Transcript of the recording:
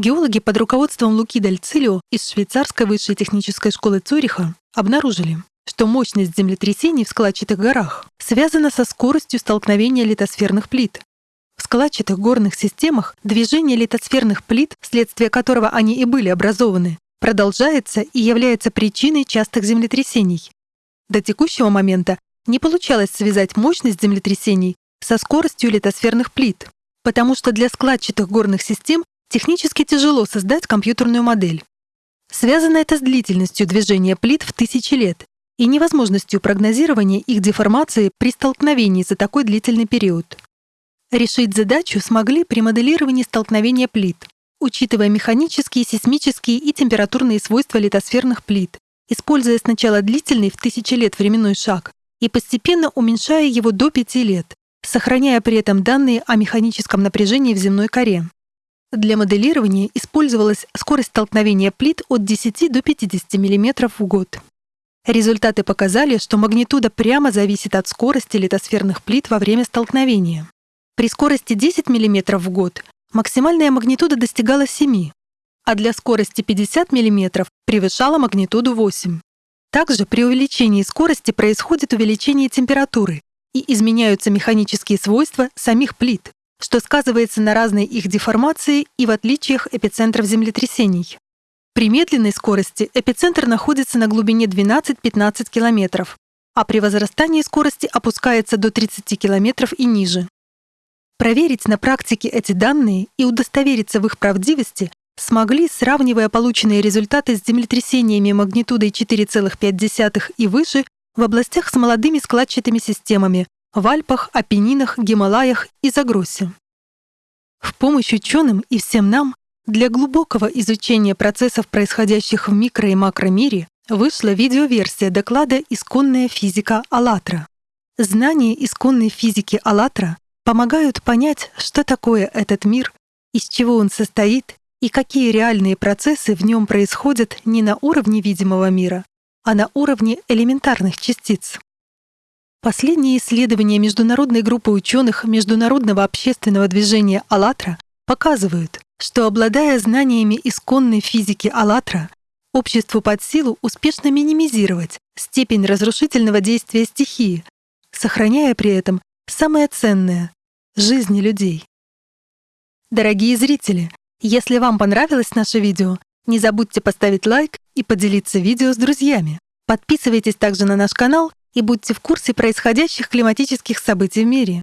геологи под руководством Луки Дальцилио из швейцарской высшей технической школы Цюриха обнаружили, что мощность землетрясений в складчатых горах связана со скоростью столкновения литосферных плит. В складчатых горных системах движение литосферных плит, вследствие которого они и были образованы, продолжается и является причиной частых землетрясений. До текущего момента не получалось связать мощность землетрясений со скоростью литосферных плит, потому что для складчатых горных систем технически тяжело создать компьютерную модель. Связано это с длительностью движения плит в тысячи лет и невозможностью прогнозирования их деформации при столкновении за такой длительный период. Решить задачу смогли при моделировании столкновения плит, учитывая механические, сейсмические и температурные свойства литосферных плит, используя сначала длительный в тысячи лет временной шаг и постепенно уменьшая его до 5 лет, сохраняя при этом данные о механическом напряжении в земной коре. Для моделирования использовалась скорость столкновения плит от 10 до 50 мм в год. Результаты показали, что магнитуда прямо зависит от скорости литосферных плит во время столкновения. При скорости 10 мм в год максимальная магнитуда достигала 7, а для скорости 50 мм превышала магнитуду 8. Также при увеличении скорости происходит увеличение температуры и изменяются механические свойства самих плит, что сказывается на разной их деформации и в отличиях эпицентров землетрясений. При медленной скорости эпицентр находится на глубине 12-15 км, а при возрастании скорости опускается до 30 км и ниже. Проверить на практике эти данные и удостовериться в их правдивости смогли, сравнивая полученные результаты с землетрясениями магнитудой 4,5 и выше в областях с молодыми складчатыми системами в Альпах, Апеннинах, Гималаях и Загросе. В помощь ученым и всем нам для глубокого изучения процессов, происходящих в микро- и макромире, вышла видеоверсия доклада «Исконная физика АЛЛАТРА». Знания исконной физики АЛЛАТРА помогают понять, что такое этот мир, из чего он состоит и какие реальные процессы в нем происходят не на уровне видимого мира, а на уровне элементарных частиц. Последние исследования международной группы ученых Международного общественного движения «АЛЛАТРА» показывают, что, обладая знаниями исконной физики «АЛЛАТРА», обществу под силу успешно минимизировать степень разрушительного действия стихии, сохраняя при этом самое ценное — жизни людей. Дорогие зрители, если вам понравилось наше видео, не забудьте поставить лайк и поделиться видео с друзьями. Подписывайтесь также на наш канал и будьте в курсе происходящих климатических событий в мире.